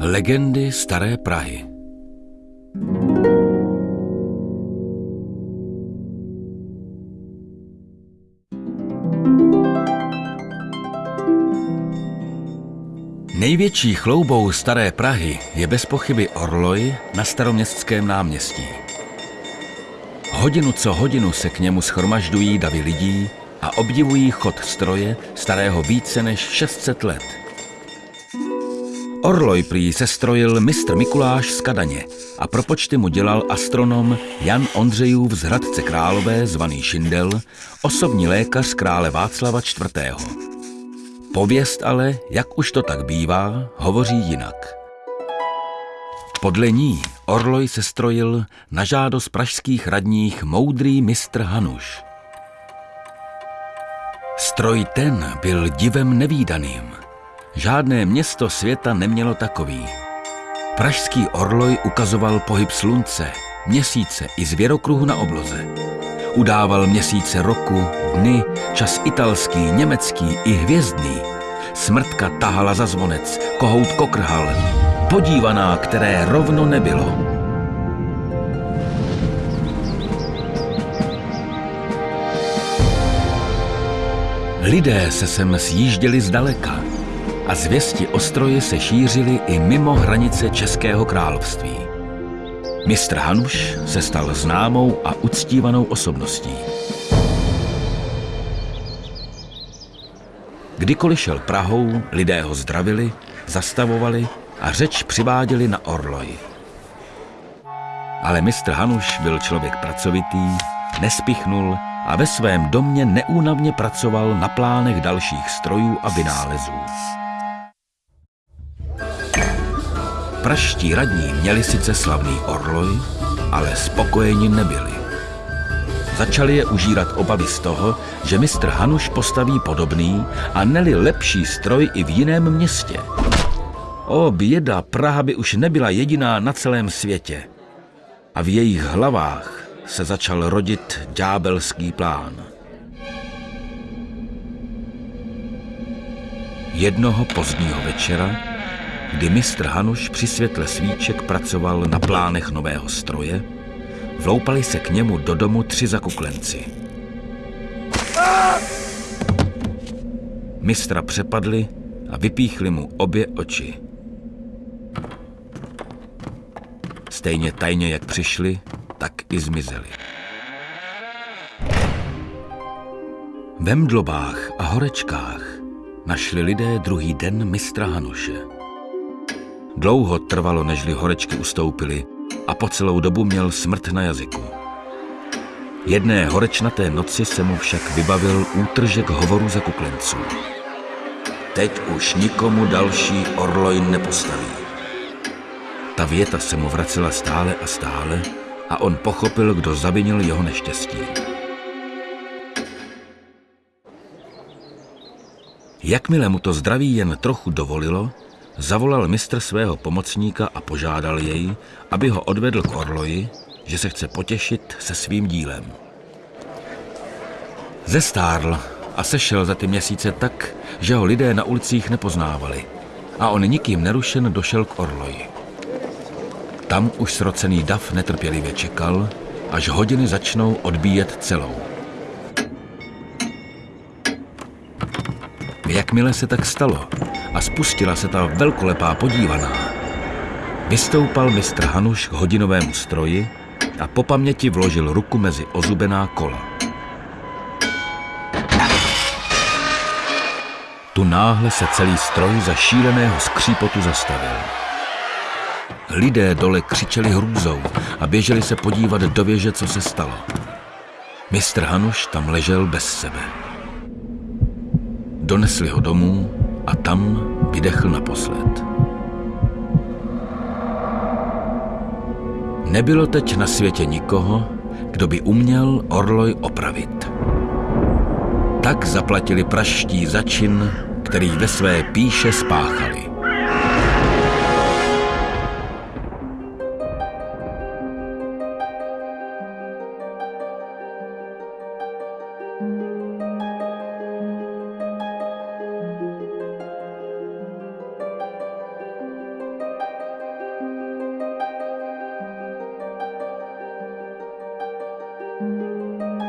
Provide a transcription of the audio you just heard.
Legendy Staré Prahy Největší chloubou Staré Prahy je bez pochyby Orloj na staroměstském náměstí. Hodinu co hodinu se k němu schromažďují davy lidí a obdivují chod stroje starého více než 600 let. Orloj prý sestrojil mistr Mikuláš z Kadaně a pro počty mu dělal astronom Jan Ondřejův z Hradce Králové zvaný Šindel, osobní lékař krále Václava IV. Pověst ale, jak už to tak bývá, hovoří jinak. Podle ní Orloj se strojil na žádost pražských radních moudrý mistr Hanuš. Stroj ten byl divem nevýdaným. Žádné město světa nemělo takový. Pražský Orloj ukazoval pohyb slunce, měsíce i zvěrokruhu na obloze. Udával měsíce roku, dny, čas italský, německý i hvězdný. Smrtka tahala za zvonec, kohout kokrhal, podívaná, které rovno nebylo. Lidé se sem sjížděli zdaleka a zvěsti o stroji se šířily i mimo hranice Českého království. Mistr Hanuš se stal známou a uctívanou osobností. Kdykoliv šel Prahou, lidé ho zdravili, zastavovali a řeč přiváděli na Orloj. Ale mistr Hanuš byl člověk pracovitý, nespichnul a ve svém domě neúnavně pracoval na plánech dalších strojů a vynálezů. Praští radní měli sice slavný orloj, ale spokojeni nebyli. Začali je užírat obavy z toho, že mistr Hanuš postaví podobný a neli lepší stroj i v jiném městě. O běda, Praha by už nebyla jediná na celém světě. A v jejich hlavách se začal rodit ďábelský plán. Jednoho pozdního večera, kdy mistr Hanuš při světle svíček pracoval na plánech nového stroje, vloupali se k němu do domu tři zakuklenci. Mistra přepadli a vypíchli mu obě oči. Stejně tajně, jak přišli, tak i zmizeli. Ve mdlobách a horečkách našli lidé druhý den mistra Hanuše. Dlouho trvalo, nežli horečky ustoupily a po celou dobu měl smrt na jazyku. Jedné horečnaté noci se mu však vybavil útržek hovoru za kuklenců. Teď už nikomu další orloj nepostaví. Ta věta se mu vracela stále a stále a on pochopil, kdo zavinil jeho neštěstí. Jakmile mu to zdraví jen trochu dovolilo, zavolal mistr svého pomocníka a požádal jej, aby ho odvedl k Orloji, že se chce potěšit se svým dílem. Zestárl a sešel za ty měsíce tak, že ho lidé na ulicích nepoznávali a on nikým nerušen došel k Orloji. Tam už srocený dav netrpělivě čekal, až hodiny začnou odbíjet celou. Jakmile se tak stalo a spustila se ta velkolepá podívaná, vystoupal mistr Hanuš k hodinovému stroji a po paměti vložil ruku mezi ozubená kola. Tu náhle se celý stroj za šíleného skřípotu zastavil. Lidé dole křičeli hrůzou a běželi se podívat do věže, co se stalo. Mistr Hanuš tam ležel bez sebe. Donesli ho domů a tam vydechl naposled. Nebylo teď na světě nikoho, kdo by uměl Orloj opravit. Tak zaplatili praští začin, který ve své píše spáchali. Música